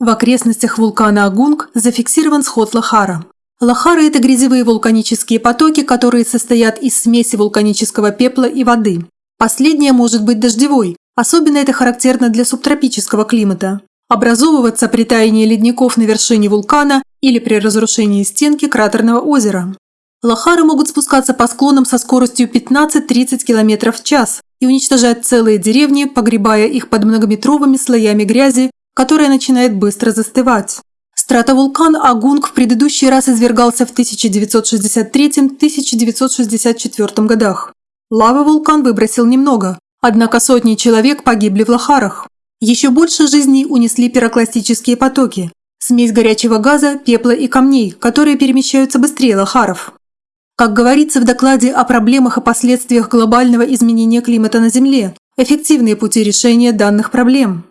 В окрестностях вулкана Агунг зафиксирован сход Лахара. Лахары – это грязевые вулканические потоки, которые состоят из смеси вулканического пепла и воды. Последняя может быть дождевой, особенно это характерно для субтропического климата. Образовываться при таянии ледников на вершине вулкана или при разрушении стенки кратерного озера. Лахары могут спускаться по склонам со скоростью 15-30 км в час и уничтожать целые деревни, погребая их под многометровыми слоями грязи которая начинает быстро застывать. Стратовулкан Агунг в предыдущий раз извергался в 1963-1964 годах. Лавы вулкан выбросил немного, однако сотни человек погибли в Лохарах. Еще больше жизней унесли пирокластические потоки – смесь горячего газа, пепла и камней, которые перемещаются быстрее Лохаров. Как говорится в докладе о проблемах и последствиях глобального изменения климата на Земле, эффективные пути решения данных проблем.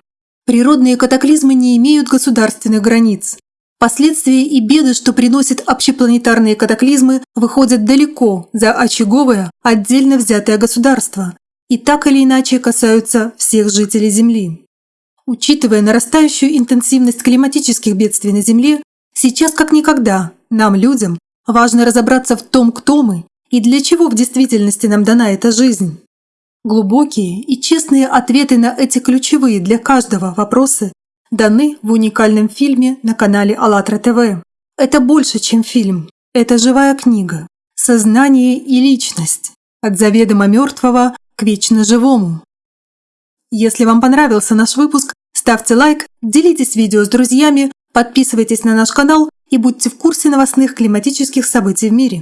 Природные катаклизмы не имеют государственных границ. Последствия и беды, что приносят общепланетарные катаклизмы, выходят далеко за очаговое, отдельно взятое государство и так или иначе касаются всех жителей Земли. Учитывая нарастающую интенсивность климатических бедствий на Земле, сейчас как никогда нам, людям, важно разобраться в том, кто мы и для чего в действительности нам дана эта жизнь. Глубокие и честные ответы на эти ключевые для каждого вопросы даны в уникальном фильме на канале АЛЛАТРА ТВ. Это больше, чем фильм. Это живая книга. Сознание и личность. От заведомо мертвого к вечно живому. Если вам понравился наш выпуск, ставьте лайк, делитесь видео с друзьями, подписывайтесь на наш канал и будьте в курсе новостных климатических событий в мире.